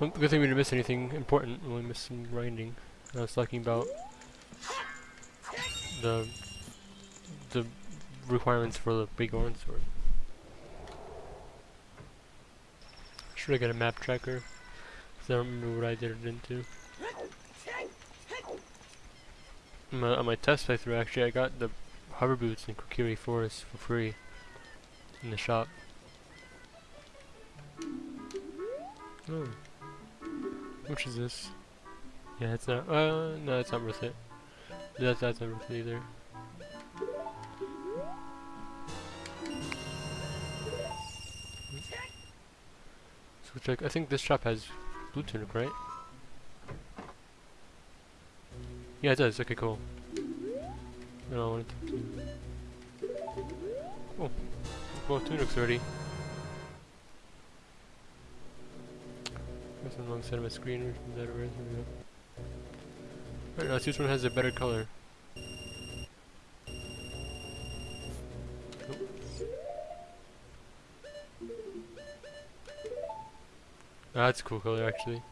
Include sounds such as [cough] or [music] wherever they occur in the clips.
Well, good thing we didn't miss anything important. We only missed some grinding. I was talking about the the requirements for the big orange sword. Should I get a map tracker? Cause I don't remember what I did it into. My, on my test playthrough, actually, I got the hover boots in Kokiri Forest for free in the shop. Oh. Which is this? Yeah, it's not. Uh, no, it's not worth it. That's that's not worth it either. So check. I think this shop has blue tunic, right? Yeah, it does. Okay, cool. I wanted to. Cool. Both tunics already. That's on the wrong side of my screen. Over? There we go. Now let's see which one has a better color. Ah, that's a cool color actually.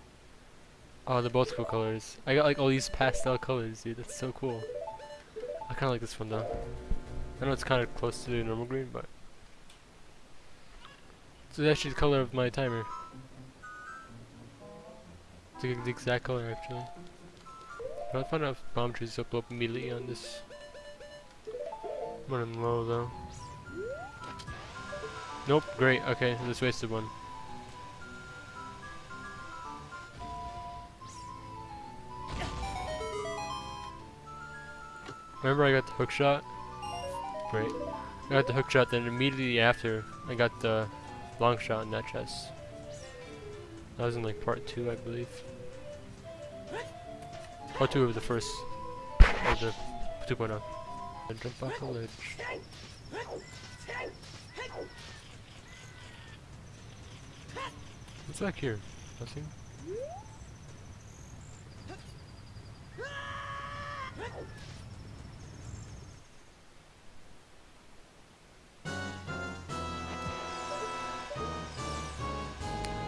Oh, they're both cool colors. I got like all these pastel colors, dude. That's so cool. I kind of like this one though. I know it's kind of close to the normal green, but it's actually the color of my timer. Like the exact color actually. But I found out bombchus will blow up immediately on this. I'm running low though. Nope, great, okay, I just wasted one. Remember I got the hook shot? Great. I got the hook shot, then immediately after, I got the long shot in that chest. That was in like part 2, I believe. Part 2 of the first, of the 2.0. Jump off the ledge. What's back here? Nothing?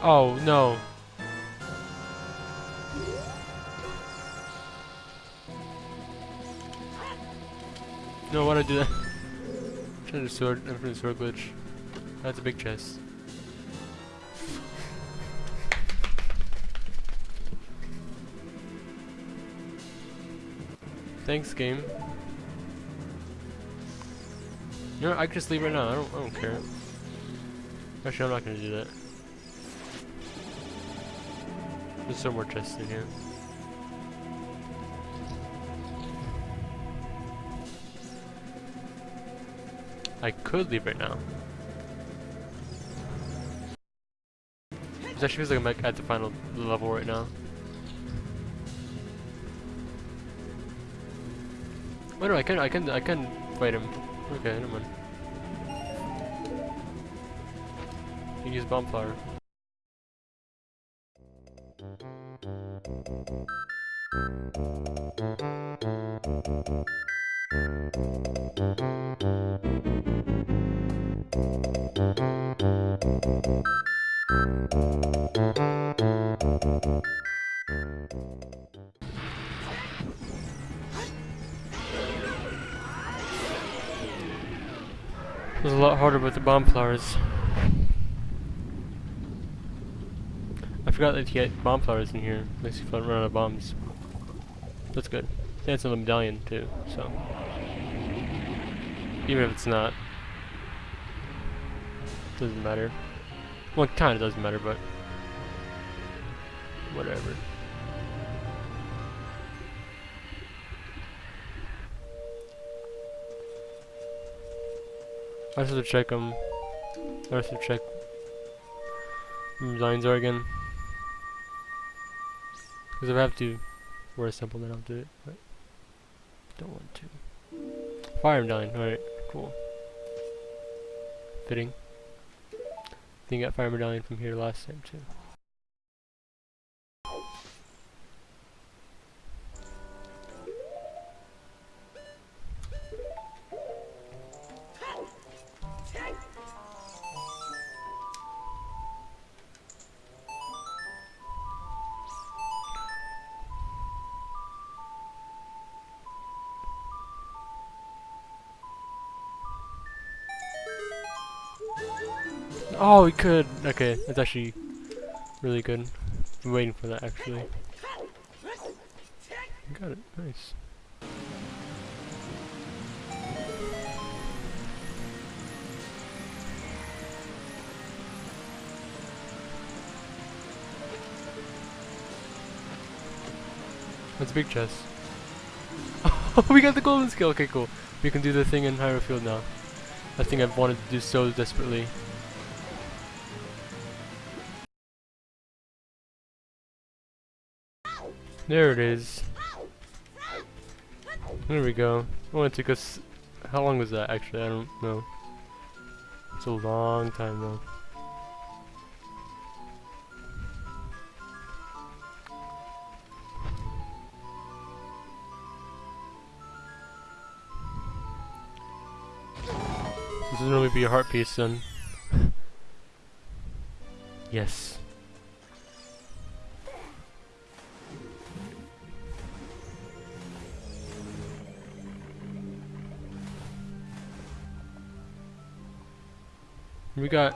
Oh, no. No, why'd I do that? [laughs] Trying to sword, infinite sword glitch. That's a big chest. Thanks, game. You know, I can just leave right now. I don't, I don't care. Actually, I'm not gonna do that. There's some more chests in here. I could leave right now. It actually feels like I'm at the final level right now. Oh no, I can, I can, I can fight him. Okay, never mind. You can use bomb flower. It was a lot harder with the bomb flowers. I forgot that you get bomb flowers in here. Makes you run out of bombs. That's good. It's a medallion too, so. Even if it's not. Doesn't matter. Well, it kinda doesn't matter, but. Whatever. I have to check them. I have to check lines are again. Because if I have to wear a simple, then I'll do it. But don't want to. Fire medallion. Alright, cool. Fitting. I think I got fire medallion from here last time too. Oh, we could. Okay, that's actually really good. I'm waiting for that actually. Got it. Nice. That's a big chest. Oh, [laughs] we got the golden scale. Okay, cool. We can do the thing in Hyrule Field now. I think I've wanted to do so desperately. There it is. There we go. It only took us... How long was that actually? I don't know. It's a long time though. This will really be a heart piece then. [laughs] yes. We got...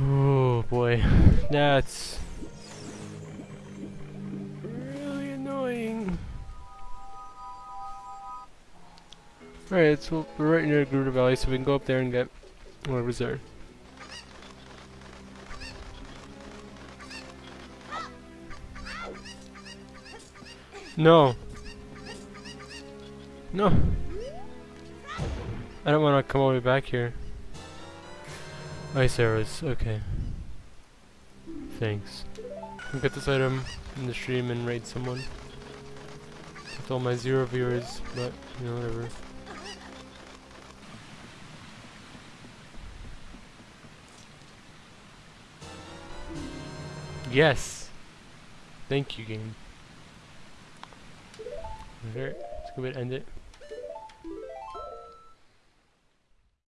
Oh boy. That's... Really annoying. Alright, so we're right near Gerudo Valley, so we can go up there and get whatever's there. No. No. I don't want to come all the way back here. Oh, Ice arrows, okay. Thanks. I'll get this item in the stream and raid someone. With all my zero viewers, but, you know, whatever. Yes! Thank you, game. Alright, let's go ahead and end it.